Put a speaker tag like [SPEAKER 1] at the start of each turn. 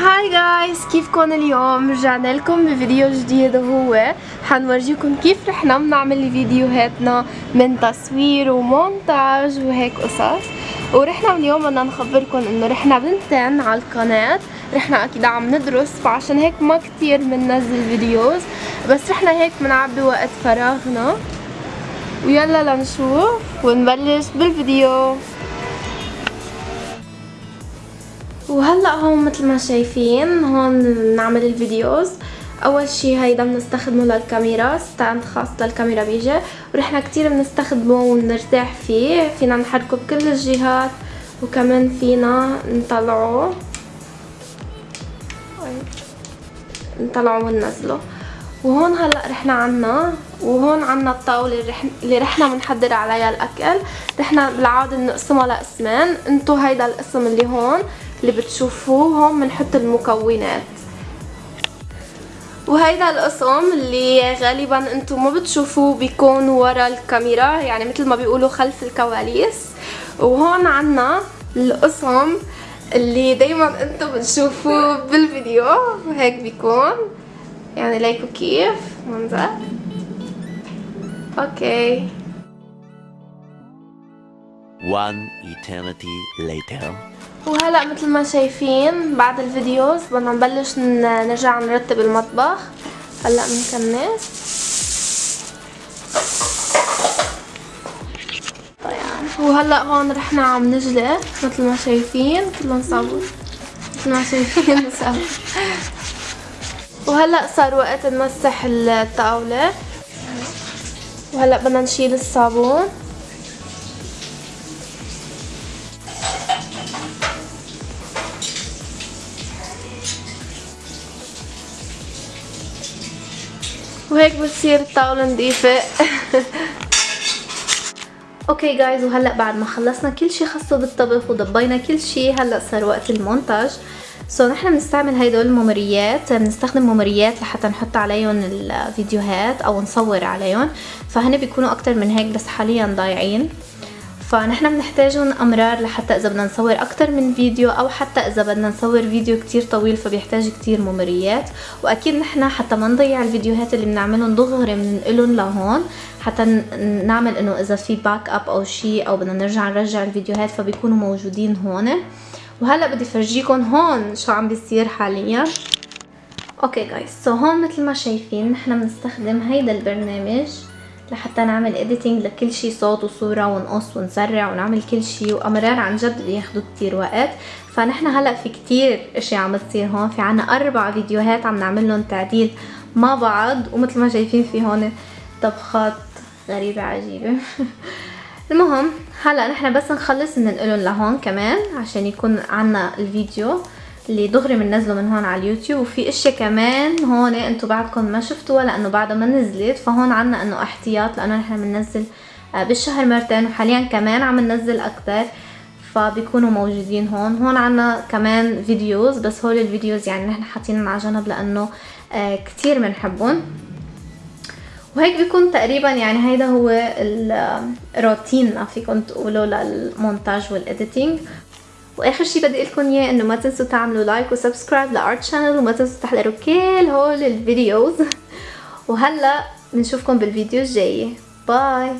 [SPEAKER 1] Hi guys كيفكم؟ اليوم رجعنا لكم بفيديو جديد وهو حنورجيكم كيف نحنا بنعمل فيديوهاتنا من تصوير ومونتاج وهيك قصص. ونحنا اليوم بدنا نخبركم إنه نحنا بنتين على القناة. نحنا أكيد عم ندرس فعشان هيك ما كتير بننزل videos. بس نحنا هيك بنعبي وقت فراغنا. ويلا لنشوف ونبلش بالفيديو. وهلا هون مثل ما شايفين هون بنعمل ال videos. أول شي هيدا بنستخدمه للكاميرا stand خاص للكاميرا بيجي. ونحنا كتير بنستخدمه ونرتاح فيه. فينا نحركه بكل الجهات وكمان فينا نطلعه. نطلعه وننزله. وهون هلا نحنا عنا وهون عنا الطاولة اللي نحنا بنحضر عليها الأكل. رحنا بالعادة بنقسمها لقسمين. انتو هيدا القسم اللي هون اللي بتشوفوه هون بنحط المكونات. وهيدا القسم اللي غالبا أنتم ما بتشوفوه بيكون ورا الكاميرا يعني مثل ما بيقولوا خلف الكواليس. وهون عنا القسم اللي دايما أنتم بتشوفوه بالفيديو. هيك بيكون. يعني ليكوا كيف؟ منظر. Okay.
[SPEAKER 2] One eternity later.
[SPEAKER 1] وهلا مثل ما شايفين بعد ال videos بدنا نبلش نرجع نرتب المطبخ. هلا طيب وهلا هون نحنا عم نجلي مثل ما شايفين. كلهم صابون. مثل ما شايفين وهلا صار وقت نمسح الطاولة. وهلا بدنا نشيل الصابون. وهيك بتصير الطاولة نظيفة. أوكي جايز وهلأ بعد ما خلصنا كل شي خاصة بالطبخ وضبينا كل شي هلأ صار وقت المونتاج. So so, نحن بنستعمل هيدول الممريات بنستخدم ممريات لحتى نحط عليهم الفيديوهات أو نصور عليهم. فهن بيكونوا أكتر من هيك بس حاليا ضايعين. فنحن بنحتاجهم أمرار لحتى إذا بدنا نصور أكتر من فيديو أو حتى إذا بدنا نصور فيديو كتير طويل فبيحتاج كتير ممريات. وأكيد نحن حتى ما نضيع الفيديوهات اللي بنعملهم دغري بننقلهم لهون حتى نعمل إنه إذا في backup أو شيء أو بدنا نرجع نرجع الفيديوهات فبيكونوا موجودين هون. وهلأ بدي فرجيكم هون شو عم بيصير حاليا. Okay guys so هون مثل ما شايفين نحن بنستخدم هيدا البرنامج. لحتى نعمل editing لكل شي صوت وصورة ونقص ونسرع ونعمل كل شي. وأمرار عن جد بياخدوا كتير وقت. فنحن هلأ في كتير أشياء عم تصير هون. في عنا أربع فيديوهات عم نعمل لهم تعديل مع بعض ومثل ما شايفين في هون طبخات غريبة عجيبة. المهم هلأ نحن بس نخلص ننقلهم لهون كمان عشان يكون عنا الفيديو. اللي دغري بننزله من هون على اليوتيوب وفي إشياء كمان هون أنتم بعدكم ما شفتوها لأنه بعدها ما نزلت فهون عنا إنه احتياط لأنه نحن بننزل آه، بالشهر مرتين وحاليا كمان عم ننزل أكتر فبيكونوا موجودين هون. هون عنا كمان videos بس هول الفيديوز يعني نحن حاطينهم على جنب لأنه آه، كتير بنحبهم وهيك بيكون تقريبا يعني هيدا هو الروتين فيكم تقولوا للمونتاج وال editing وآخر شي بدي لكم إياه إنه ما تنسوا تعملوا like و subscribe ل Art Channel وما تنسوا تحضروا كل هول ال videos وهلأ بنشوفكم بالفيديو الجاي. bye